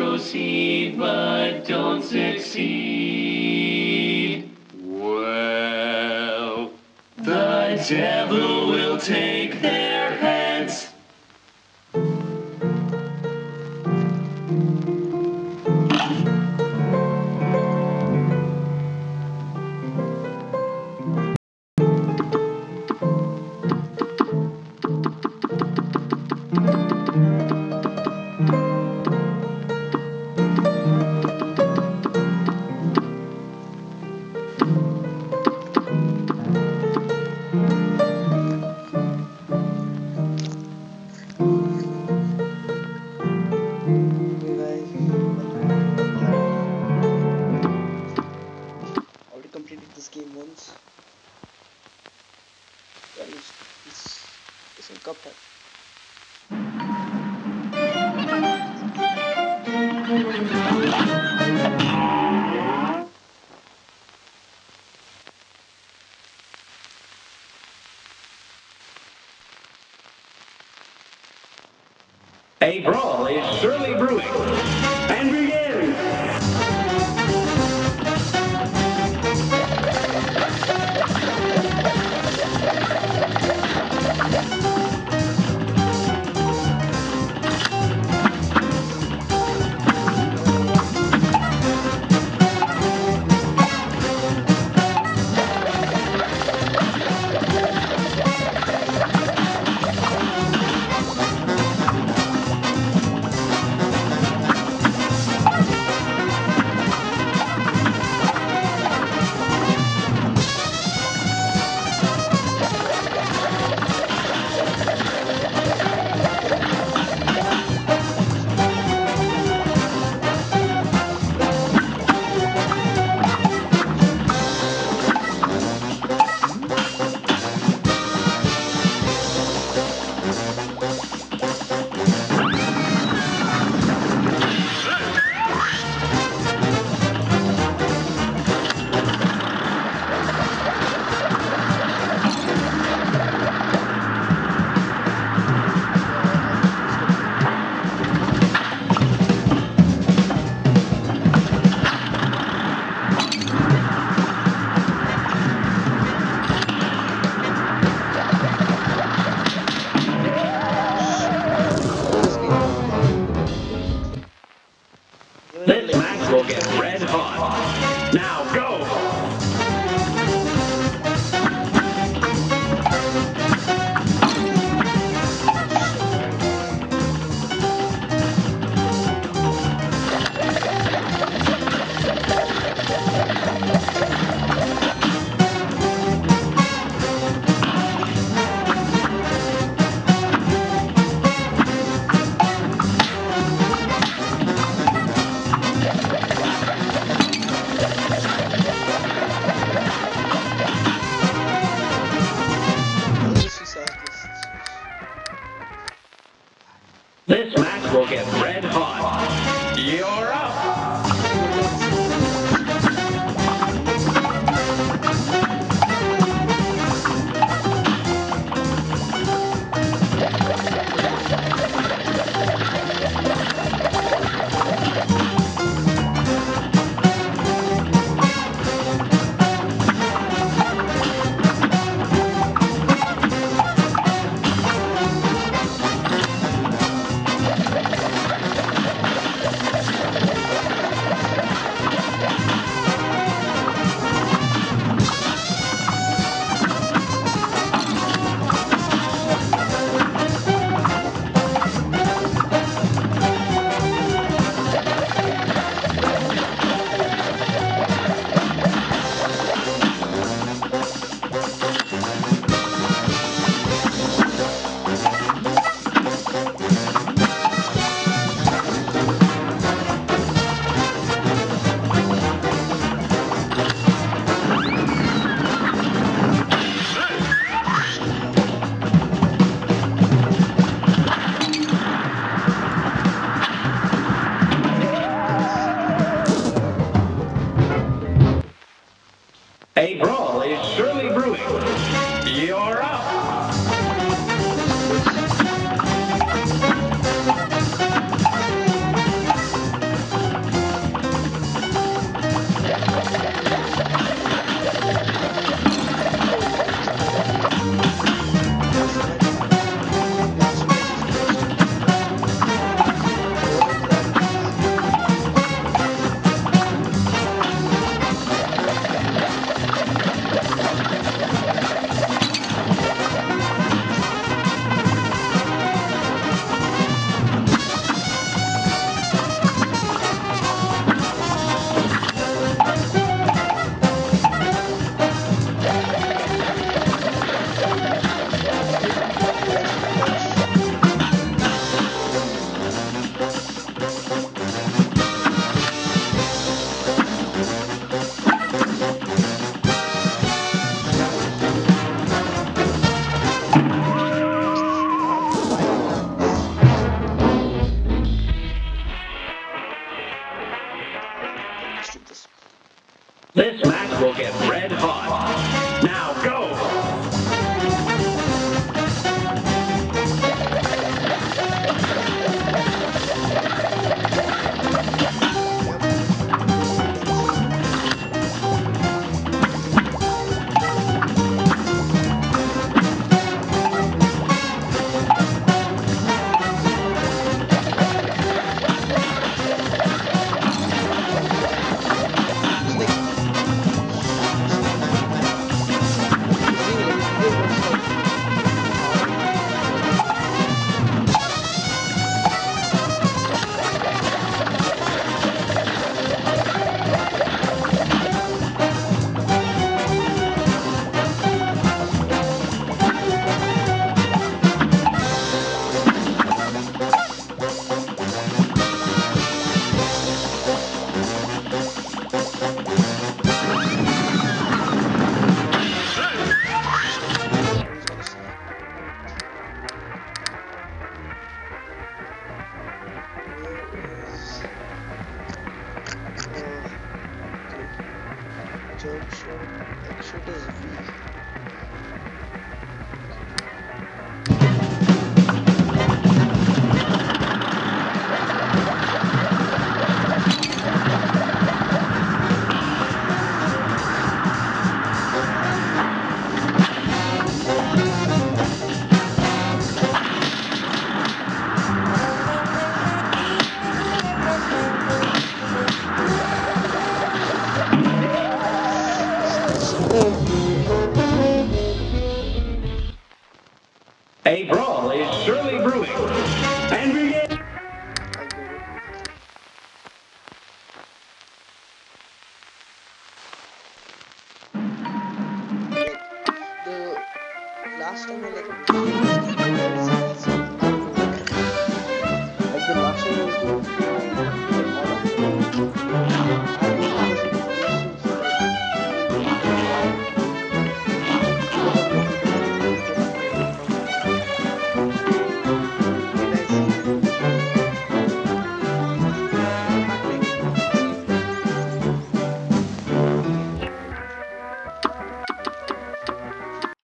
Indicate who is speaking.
Speaker 1: And if they proceed but don't succeed, well, the devil
Speaker 2: game once. Well, it's, it's, it's in Cuphead.
Speaker 3: A brawl is surely brewing. And begin! Now go! A brawl is surely podcast en wil ik. Heb de